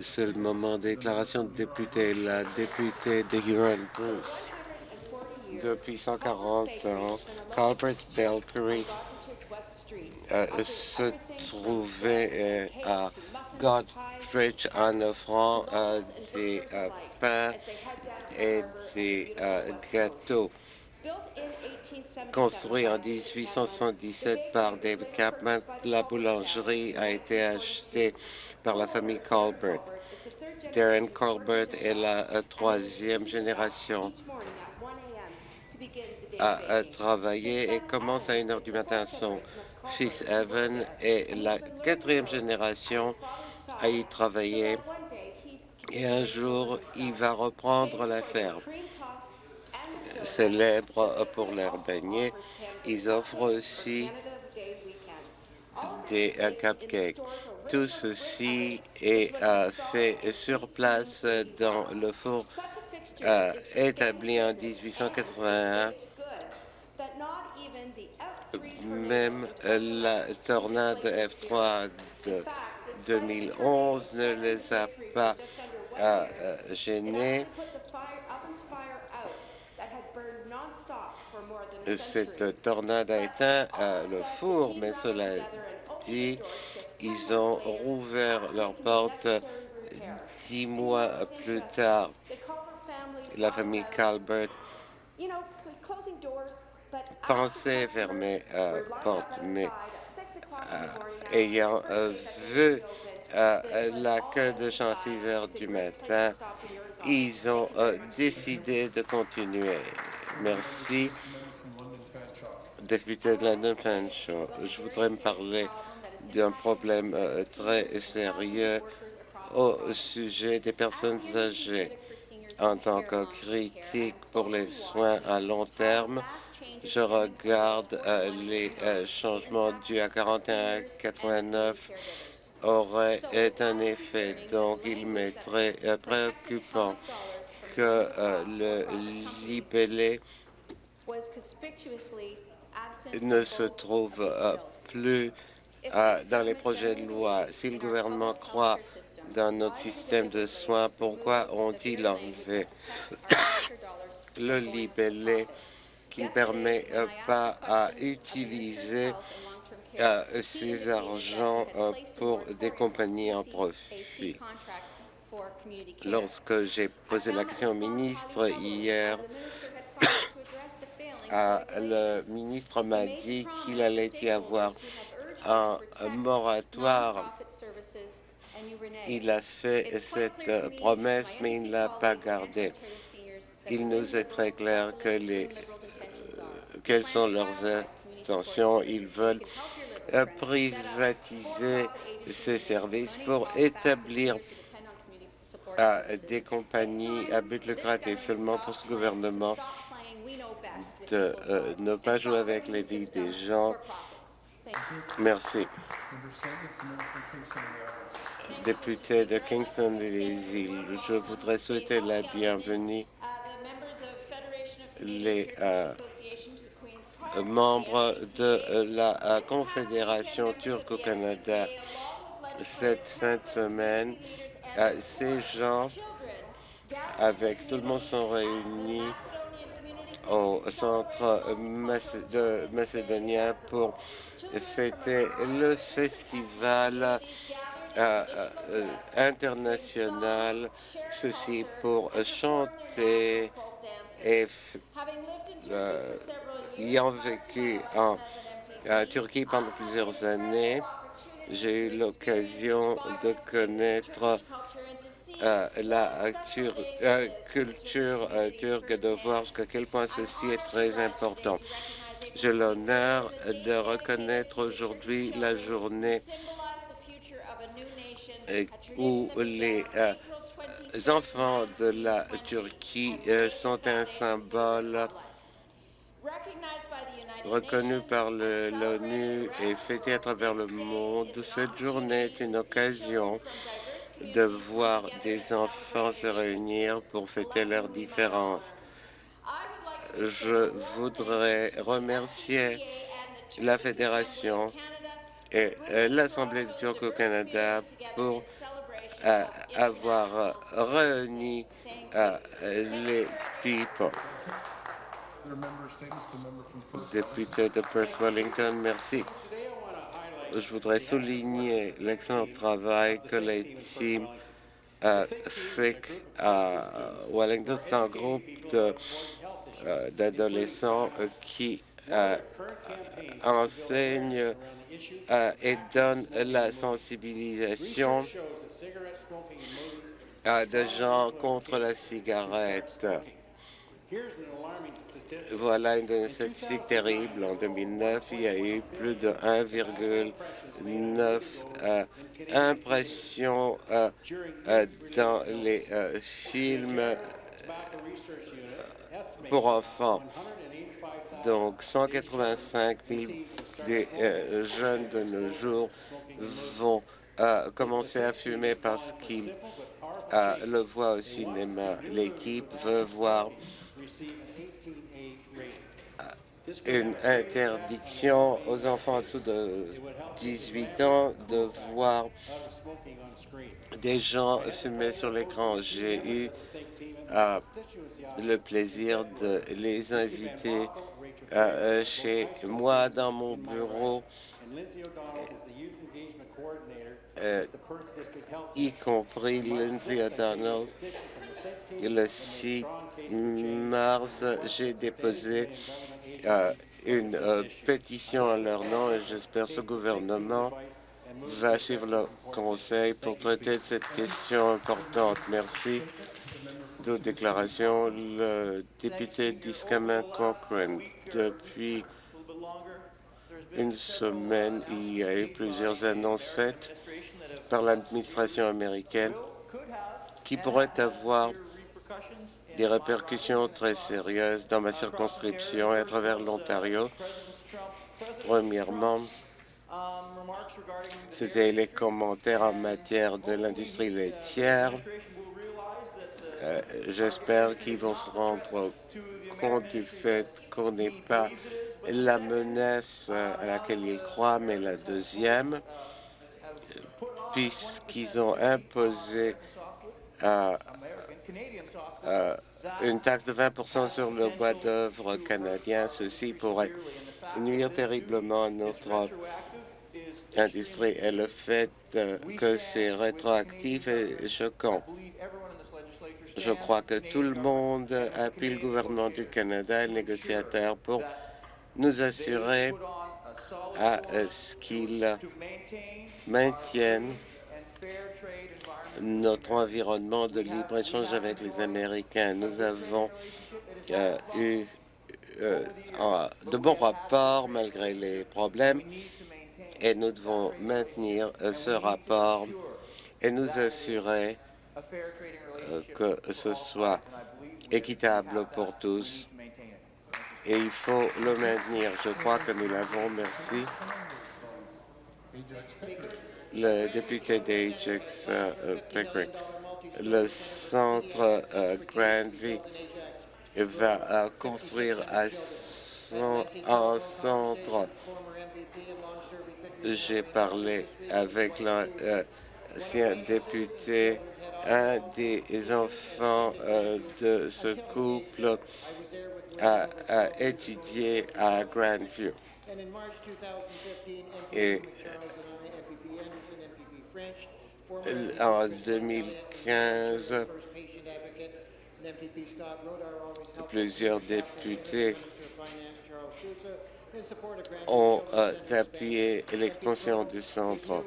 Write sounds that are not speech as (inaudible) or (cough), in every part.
C'est le moment de déclaration de député. La députée de Huron-Bruce. Depuis 140 ans, Calvert's Bakery euh, se trouvait euh, à Godrich en offrant euh, des pains et des gâteaux. Construit en 1877 par David Capman, la boulangerie a été achetée par la famille Colbert. Darren Colbert est la troisième génération à travailler et commence à 1 heure du matin. Son fils Evan est la quatrième génération à y travailler et un jour, il va reprendre la ferme. Célèbre pour leurs beignets, ils offrent aussi des euh, cupcakes. Tout ceci est euh, fait sur place dans le four euh, établi en 1881 même la tornade F3 de 2011 ne les a pas gênés. Cette tornade a éteint euh, le four, mais cela dit, ils ont rouvert leurs portes dix mois plus tard. La famille Calbert pensait fermer la porte, mais ayant vu la queue de gens à 6 heures du matin, ils ont décidé de continuer. Merci. Député de London Fanshawe, je voudrais me parler d'un problème très sérieux au sujet des personnes âgées. En tant que critique pour les soins à long terme, je regarde les changements dus à 41-89 auraient un effet. Donc, il m'est très préoccupant que le libellé ne se trouve plus dans les projets de loi. Si le gouvernement croit dans notre système de soins, pourquoi ont-ils enlevé (coughs) le libellé qui ne permet pas à utiliser ces argents pour des compagnies en profit? Lorsque j'ai posé la question au ministre hier, le ministre m'a dit qu'il allait y avoir un moratoire. Il a fait cette promesse, mais il ne l'a pas gardée. Il nous est très clair que les, quelles sont leurs intentions. Ils veulent privatiser ces services pour établir des compagnies à but lucratif seulement pour ce gouvernement de ne pas jouer avec les vies des gens. Merci. Député de Kingston les îles, je voudrais souhaiter la bienvenue les membres de la Confédération turque au Canada cette fin de semaine. Ces gens, avec tout le monde, sont réunis au centre de macédonien pour fêter le festival international, ceci pour chanter et ayant vécu en Turquie pendant plusieurs années, j'ai eu l'occasion de connaître la culture turque et de voir à quel point ceci est très important. J'ai l'honneur de reconnaître aujourd'hui la journée où les enfants de la Turquie sont un symbole reconnu par l'ONU et fêté à travers le monde. Cette journée est une occasion de voir des enfants se réunir pour fêter leurs différences. Je voudrais remercier la Fédération et euh, l'Assemblée du Turc au Canada pour euh, avoir réuni euh, les people. Député de Perth Wellington, merci. Je voudrais souligner l'excellent travail que les teams euh, à Wellington. C'est un groupe euh, d'adolescents euh, qui euh, enseignent euh, et donnent la sensibilisation à des gens contre la cigarette. Voilà une statistique terrible. En 2009, il y a eu plus de 1,9 euh, impressions euh, euh, dans les films pour enfants. Donc, 185 000 des jeunes de nos jours vont commencer à fumer parce qu'ils le voient au cinéma. L'équipe veut voir une interdiction aux enfants en dessous de 18 ans de voir des gens fumer sur l'écran. J'ai eu euh, le plaisir de les inviter euh, chez moi dans mon bureau, euh, y compris Lindsay O'Donnell. Le 6 mars, j'ai déposé euh, une euh, pétition à leur nom et j'espère que ce gouvernement va suivre le conseil pour traiter cette question importante. Merci. D'autres déclarations, le député d'Iskaman Cochrane. Depuis une semaine, il y a eu plusieurs annonces faites par l'administration américaine qui pourraient avoir des répercussions très sérieuses dans ma circonscription et à travers l'Ontario. Premièrement, c'était les commentaires en matière de l'industrie laitière. Euh, J'espère qu'ils vont se rendre compte du fait qu'on n'est pas la menace à laquelle ils croient, mais la deuxième, puisqu'ils ont imposé euh, euh, une taxe de 20% sur le bois d'œuvre canadien. Ceci pourrait nuire terriblement à notre industrie et le fait euh, que c'est rétroactif est choquant. Je crois que tout le monde appuie le gouvernement du Canada et le négociateur pour nous assurer à ce qu'ils maintiennent notre environnement de libre-échange avec les Américains. Nous avons euh, eu euh, de bons rapports malgré les problèmes et nous devons maintenir euh, ce rapport et nous assurer que ce soit équitable pour tous. Et il faut le maintenir. Je crois que nous l'avons. Merci le député d'Ajax euh, Pickering. Le centre euh, Grandview va euh, construire un, un centre. J'ai parlé avec l'ancien député, un des enfants de ce couple a, a étudié à Grandview. Et en 2015, plusieurs députés ont euh, appuyé l'expansion du centre.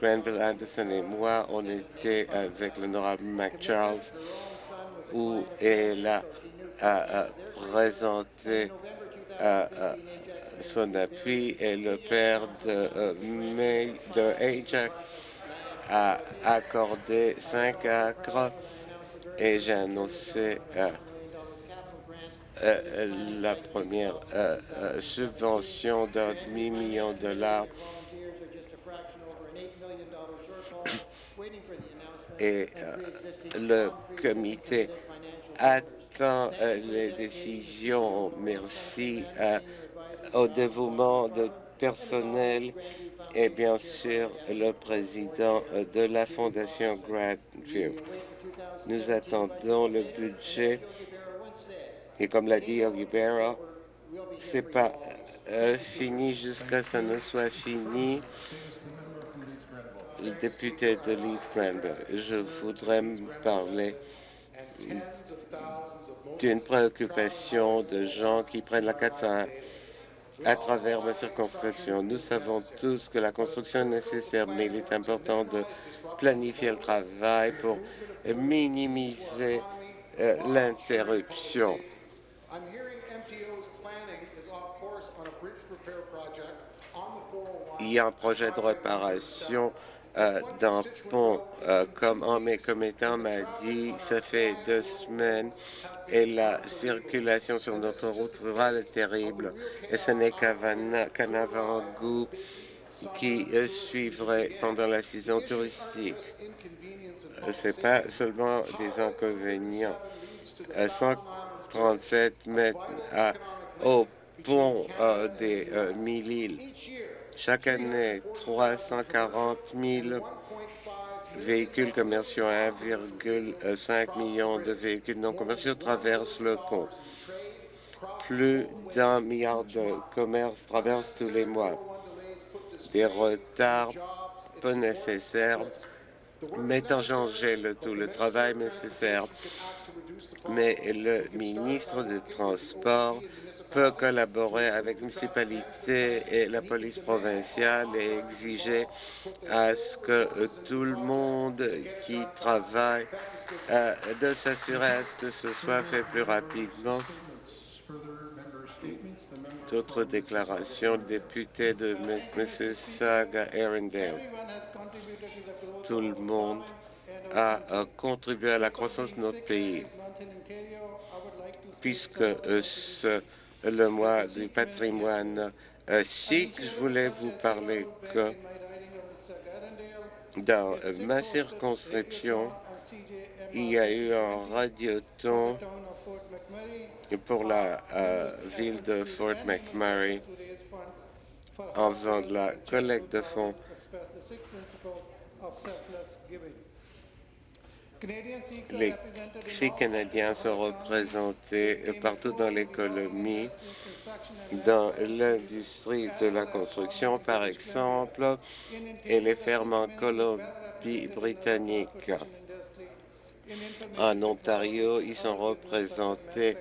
Granville Anderson et moi, on était avec l'honorable Mac Charles, où elle a, a, a présenté a, son appui et le père de, euh, May, de Ajax a accordé cinq acres et j'ai annoncé euh, euh, la première subvention d'un demi-million de dollars (coughs) et le comité attend les décisions. Merci au dévouement de personnel et bien sûr le président de la Fondation Grandview. Nous attendons le budget et comme l'a dit Yogi Berra, c'est pas euh, fini jusqu'à ce que ça ne soit fini. Le député de Leeds Granville, je voudrais parler d'une préoccupation de gens qui prennent la 401 à travers ma circonscription. Nous savons tous que la construction est nécessaire, mais il est important de planifier le travail pour minimiser euh, l'interruption. Il y a un projet de réparation euh, d'un pont, euh, comme un mes commettants m'a dit, ça fait deux semaines et la circulation sur notre route rurale est terrible. Et ce n'est qu'un avant-goût qui euh, suivrait pendant la saison touristique. Ce n'est pas seulement des inconvénients. 137 mètres à, au pont des Mille-Îles chaque année, 340 000 véhicules commerciaux, 1,5 million de véhicules non commerciaux traversent le pont. Plus d'un milliard de commerces traversent tous les mois. Des retards peu nécessaires mettent en danger le tout le travail nécessaire. Mais le ministre des Transports peut collaborer avec la municipalité et la police provinciale et exiger à ce que tout le monde qui travaille euh, de s'assurer à ce que ce soit fait plus rapidement. D'autres déclarations, député de Mississauga, Arundel. Tout le monde a contribué à la croissance de notre pays puisque euh, ce le mois du patrimoine. Euh, sikh, je voulais vous parler que dans ma circonscription, il y a eu un radioton pour la euh, ville de Fort McMurray en faisant de la collecte de fonds les Sikhs canadiens sont représentés partout dans l'économie, dans l'industrie de la construction, par exemple, et les fermes en Colombie-Britannique. En Ontario, ils sont représentés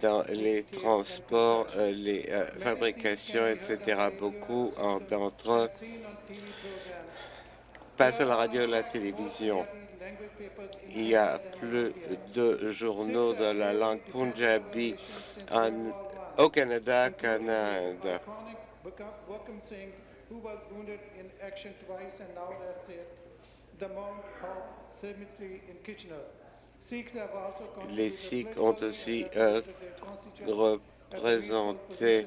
dans les transports, euh, les euh, fabrications, etc. Beaucoup d'entre eux passent à la radio et à la télévision. Il y a plus de journaux de la langue punjabi au Canada Inde. Les Sikhs ont aussi euh, représenté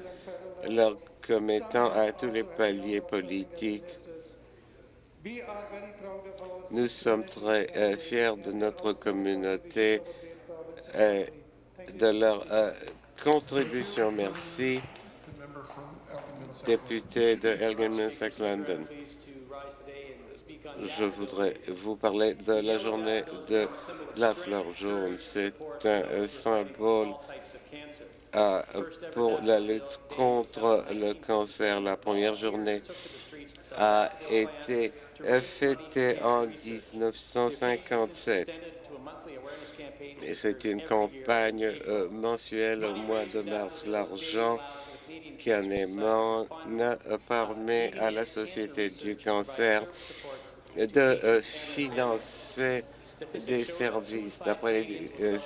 leurs commettants à tous les paliers politiques nous sommes très euh, fiers de notre communauté et de leur euh, contribution. Merci, député de Elgin London. Je voudrais vous parler de la journée de la fleur jaune. C'est un symbole euh, pour la lutte contre le cancer. La première journée a été fêté en 1957. Et c'est une campagne euh, mensuelle au mois de mars. L'argent qui en émane permet à la Société du cancer de euh, financer des services. D'après les euh,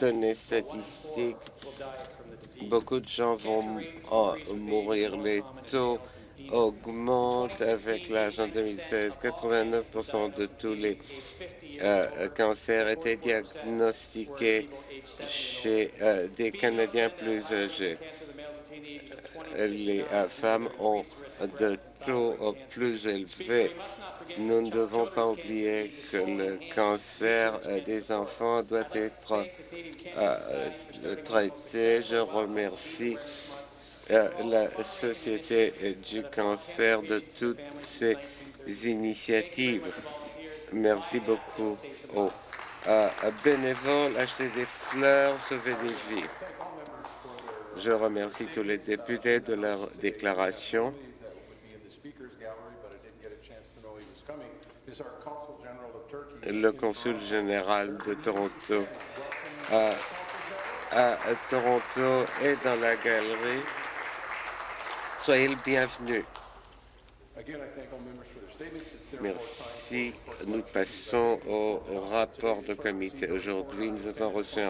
données statistiques, beaucoup de gens vont mourir. Les taux augmente avec l'âge en 2016. 89% de tous les euh, cancers étaient diagnostiqués chez euh, des Canadiens plus âgés. Les euh, femmes ont de taux plus élevés. Nous ne devons pas oublier que le cancer des enfants doit être traité. Je remercie la Société du cancer de toutes ces initiatives. Merci beaucoup aux euh, bénévoles, acheter des fleurs, sauver des vies. Je remercie tous les députés de leur déclaration. Le consul général de Toronto à, à Toronto est dans la galerie. Soyez le bienvenu. Merci. Nous passons au rapport de comité. Aujourd'hui, nous avons reçu un